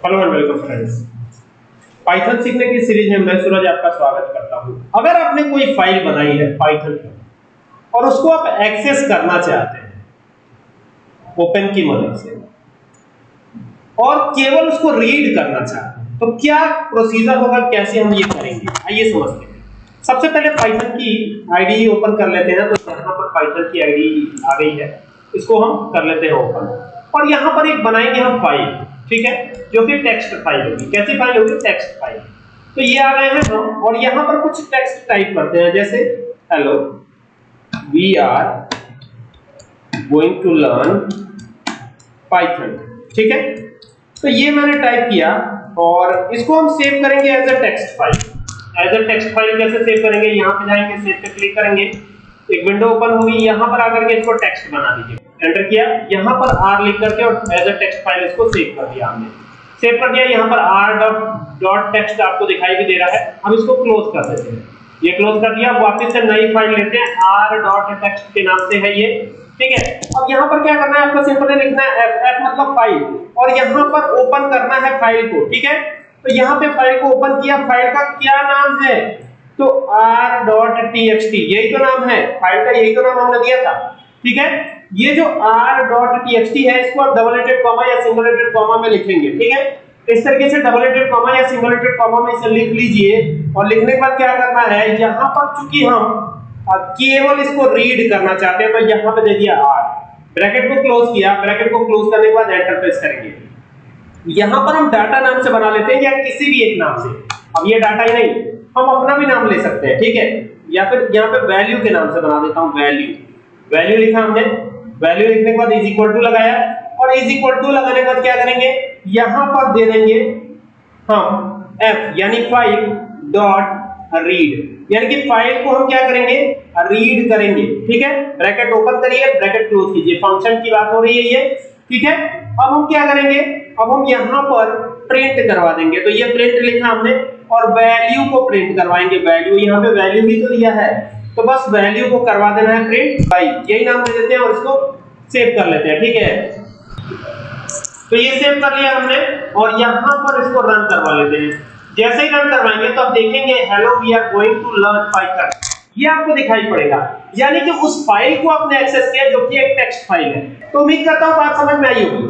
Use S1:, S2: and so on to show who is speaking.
S1: Hello and welcome friends Python सीखने की series में मैं सूरज आपका स्वागत करता हूँ। अगर आपने कोई फ़ाइल बनाई है पाइथन पर, और उसको आप एक्सेस करना चाहते हैं ओपन की मदद से, और केवल उसको रीड करना चाहते हैं तो क्या प्रोसीजर होगा, कैसे हम ये करेंगे? आइए समझते हैं। सबसे पहले पाइथन की आईडी ओपन कर लेते हैं तो यहाँ पर पाइथन की आईडी आ गई है। इसको हम कर लेते हैं ओपन और यहाँ पर एक बनाएँगे हम फ़ाइल ठीक है? जो कि टेक्स्ट फ़ाइल होगी। कैसी फ़ाइल होगी? टेक्स्ट फ़ाइल तो ये आ गए हैं हम, और यहाँ पर कुछ टेक्स्ट टाइप करते हैं, जैसे hello we are going to learn Python ठीक है? तो ये मैंने टाइप किया, और इसको हम सेव करेंगे as a text file as a text file कैसे सेव करेंगे? यहाँ पे जाएँगे सेव पे क्लिक करेंगे। एक विंडो ओपन होगी, यहाँ पर आकर के इसको टेक्स्ट बना दीजिए। एंटर किया। यहाँ पर r लिख करके और एज अ टेक्स्ट फ़ाइल इसको सेव कर दिया हमने। सेव कर दिया। यहाँ पर r डॉट डॉट टेक्स्ट आपको दिखाई भी दे रहा है। हम इसको क्लोज कर देते हैं। ये क्लोज कर दिया। वापस से नई फ़ाइल लेते हैं। R डॉट टेक्स्ट के नाम से है ये। ठीक है? अब यहाँ पर क्या करना है? आपको सिंपली लिखना है f f मतलब फ़ाइल और यहाँ पर ओपन करना है फ़ाइल को। ठीक है? तो यहाँ पे फ़ाइल को ओपन किया। फ़ाइल का क्या नाम है? तो r.txt यही तो नाम है। फ़ाइल का यही तो नाम हमने दिया था। ठीक है? ये जो r.txt है, इसको आप डबल हेडेड कॉमा या सिंगल हेडेड कॉमा में लिखेंगे, ठीक है? इस तरीके से डबल हेडेड कॉमा या सिंगल हेडेड कॉमा में इसे लिख लीजिए और लिखने के बाद क्या करना है, यहाँ पर चूँकि हम केवल इसको रीड करना चाहते हैं तो यहाँ पे दे दिया r ब्रैकेट को क्लोज किया ब्रैकेट को क्लोज करने के बाद एंटर प्रेस करेंगे। यहाँ पर हम डाटा नाम से बना लेते हैं या किसी भी एक नाम से। अब ये डाटा ही नहीं, हम अपना भी नाम ले सकते हैं, ठीक है? या फिर यहाँ पे वैल्यू के नाम से बना देता हूँ वैल्यू वैल्यू लिखा हमने। वैल्यू लिखने के बाद इज़ इक्वल टू लगाया। और इज़ इक्वल टू लगाने के बाद क्या करेंगे? यहाँ पर दे देंगे हम f, यानी फ़ाइल डॉट रीड यानी कि फ़ाइल को हम क्या करेंगे? रीड करेंगे। ठीक है? ब्रैकेट ओपन करिए ब्रैकेट क्लोज कीजिए। फ़ंक्शन की बात हो रही है ये। ठीक है? अब हम क्या करेंगे? अब हम यहाँ पर प्रिंट करवा देंगे। तो ये प्रिंट लिखा हमने। और वैल्यू को प्रिंट करवाएँगे। वैल्यू यहाँ पे वैल्यू भी तो दिया है। तो बस वैल्यू को करवा देना है प्रिंट बाई यही नाम दे देते हैं और इसको सेव कर लेते हैं, ठीक है? तो ये सेव कर लिया हमने और यहाँ पर इसको रन करवा लेते हैं। जैसे ही रन करवाएँगे तो आप देखेंगे hello we are going to learn Python ये आपको दिखाई पड़ेगा। यानी कि उस फ़ाइल को आपने एक्सेस किया जो कि एक टेक्स्ट फ़ाइल है। तो उम्मीद करता हूँ बात समझ में आई होगी